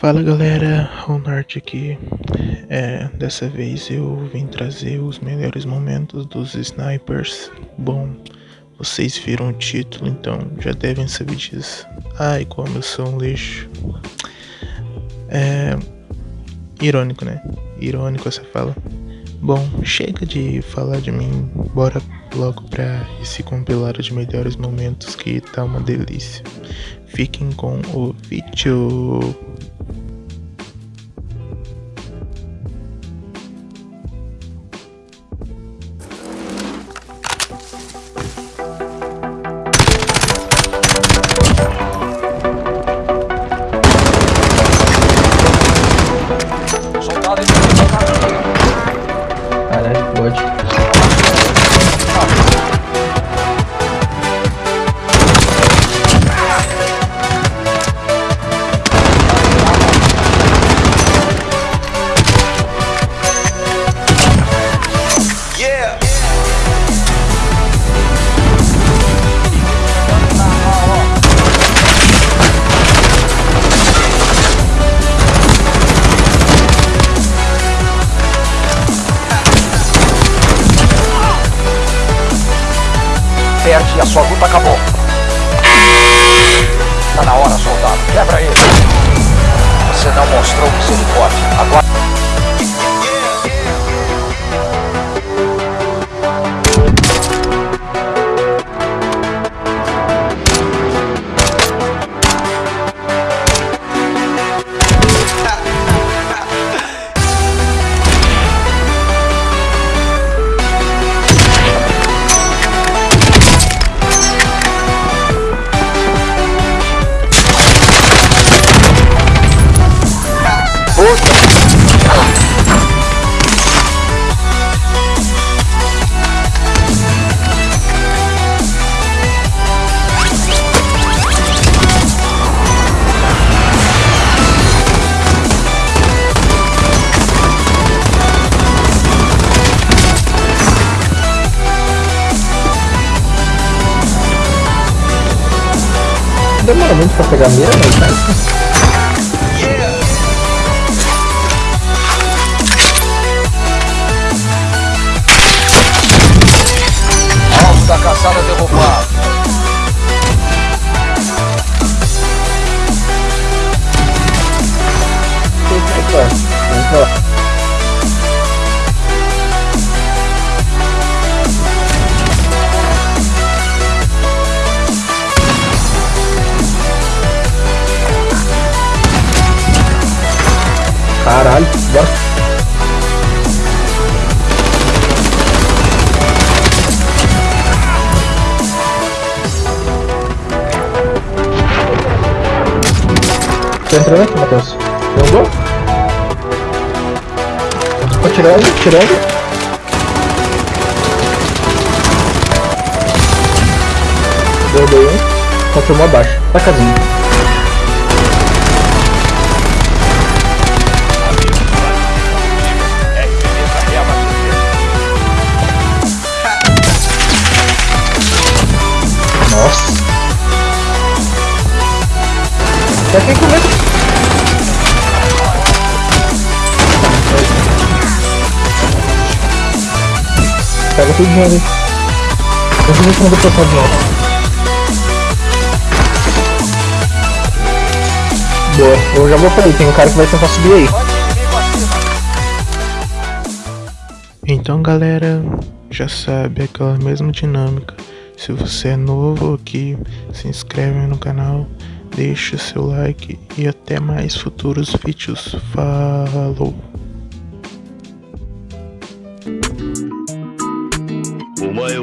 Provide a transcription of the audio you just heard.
Fala galera, o Norte aqui. É, dessa vez eu vim trazer os melhores momentos dos snipers. Bom, vocês viram o título, então já devem saber disso. Ai, como eu sou um lixo. É. Irônico, né? Irônico essa fala. Bom, chega de falar de mim, bora logo pra esse compilado de melhores momentos que tá uma delícia. Fiquem com o vídeo. Perde e a sua luta acabou. Tá na hora, soldado. Quebra ele. Você não mostrou misericórdia. Agora... demora muito pra pegar mira, mas tá. Caralho, bora. Tá entrando aqui, Matheus. Gol? Tô tirando, tirando. Deu um. Confirmou abaixo. Tá casinha. Já fiquei com medo. Pega tudo de uma vez. Eu ver se não vou passar. Boa, eu já vou pra tem um cara que vai tentar subir aí. Então galera, já sabe aquela mesma dinâmica. Se você é novo aqui, se inscreve no canal, deixe seu like e até mais futuros vídeos. Falou! Omae